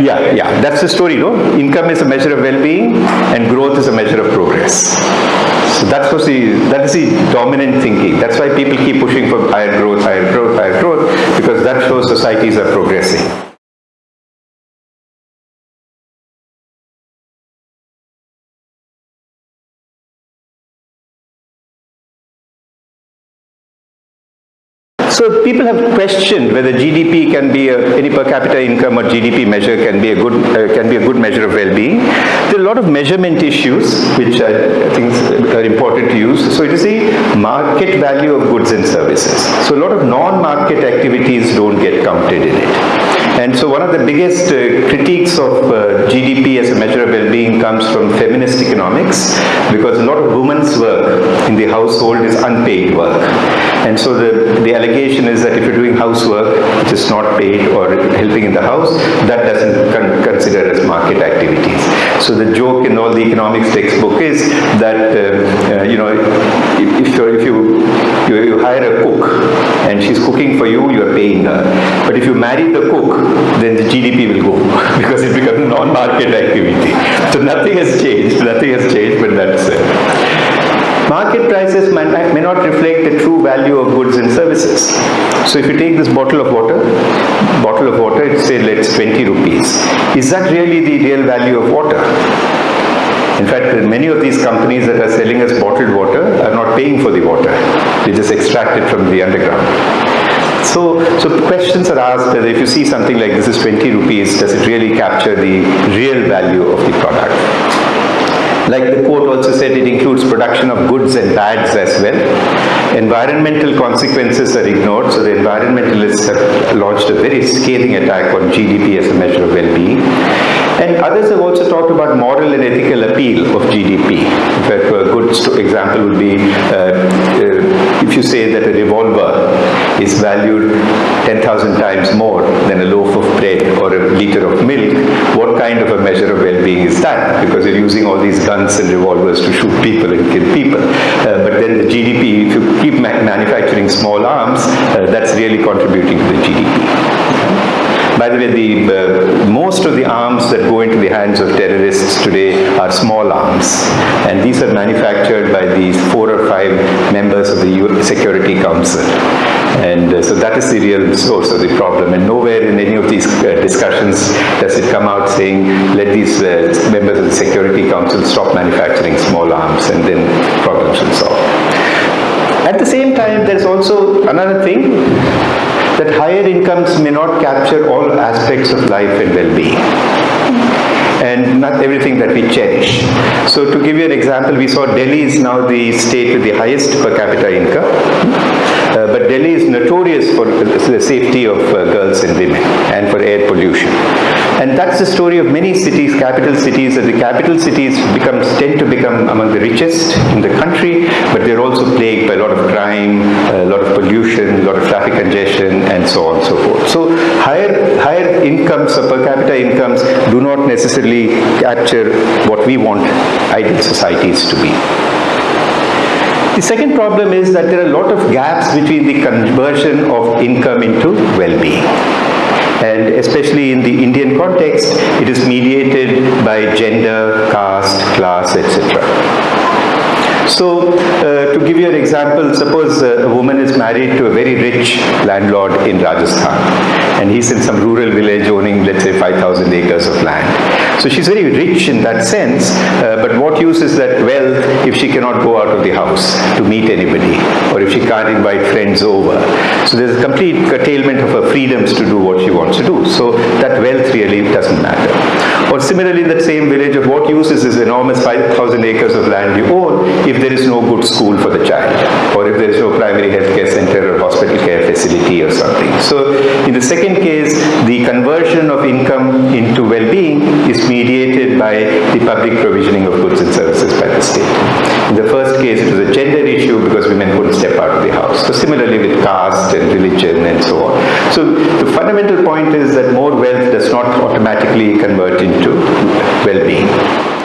Yeah, yeah, that's the story, no? Income is a measure of well-being and growth is a measure of progress. So that's what the, that is the dominant thinking. That's why people keep pushing for higher growth, higher growth, higher growth, because that shows societies are progressing. So people have questioned whether GDP can be a, any per capita income or GDP measure can be a good uh, can be a good measure of well-being. There are a lot of measurement issues which I think are important to use. So it is the market value of goods and services. So a lot of non-market activities don't get counted in it. And so one of the biggest uh, critiques of uh, GDP as a measure of comes from feminist economics because a lot of women's work in the household is unpaid work. And so the, the allegation is that if you're doing housework which is not paid or helping in the house, that doesn't con consider as market activities. So the joke in all the economics textbook is that, uh, uh, you know, if, if, you, you, you hire a cook and she's cooking for you, you're paying her. But if you marry the cook, then the GDP will go because it becomes non-market activity. Nothing has changed, nothing has changed, but that's it. Market prices may, not reflect the true value of goods and services. So if you take this bottle of water, bottle of water, it say let's 20 rupees. Is that really the real value of water? In fact, many of these companies that are selling us bottled water are not paying for the water. They just extract it from the underground. So, so questions are asked that if you see something like this is 20 rupees, does it really capture the real value of the product? Like the quote also said, it includes production of goods and bads as well. Environmental consequences are ignored, so the environmentalists have launched a very scathing attack on GDP as a measure of well-being. And others have also talked about moral and ethical appeal of GDP. In fact, a good example would be uh, uh, if you say that a revolver is valued 10,000 times more than a loaf of bread or a liter of milk, what kind of a measure of well-being is that? Because you're using all these guns and revolvers to shoot people and kill people. Uh, but then the GDP, if you keep ma manufacturing small arms, uh, that's really contributing to the GDP. By the way, the, uh, most of the arms that go into the hands of terrorists today are small arms. And these are manufactured by these four or five members of the Security Council. So that is the real source of the problem. And nowhere in any of these uh, discussions does it come out saying, let these uh, members of the Security Council stop manufacturing small arms and then problems will solve. At the same time, there's also another thing that higher incomes may not capture all aspects of life and well-being and not everything that we cherish. So to give you an example, we saw Delhi is now the state with the highest per capita income. Delhi is notorious for the safety of uh, girls and women and for air pollution. And that's the story of many cities, capital cities, that the capital cities becomes, tend to become among the richest in the country, but they're also plagued by a lot of crime, a lot of pollution, a lot of traffic congestion, and so on and so forth. So higher, higher incomes or per capita incomes do not necessarily capture what we want ideal societies to be. The second problem is that there are a lot of gaps between the conversion of income into well-being and especially in the Indian context, it is mediated by gender, caste, class, etc. So, uh, to give you an example, suppose a woman is married to a very rich landlord in Rajasthan and he's in some rural village owning, let's say, 5,000 acres of land. So she's very rich in that sense, uh, but what use is that wealth if she cannot go out of the house to meet anybody or if she can't invite friends over. So there's a complete curtailment of her freedoms to do what she wants to do. So that wealth really doesn't matter. Or similarly in that same village, of what use is this enormous 5,000 acres of land you own if there is no good school for the child? Or if there is no primary health care center or hospital care facility or something. So in the second case, the conversion of income into well-being is mediated by the public provisioning of goods and services by the state. In the first case, it was a gender issue because women couldn't step out of the house. So similarly with caste and religion and so on. So the fundamental point is that more wealth does not automatically convert into well-being.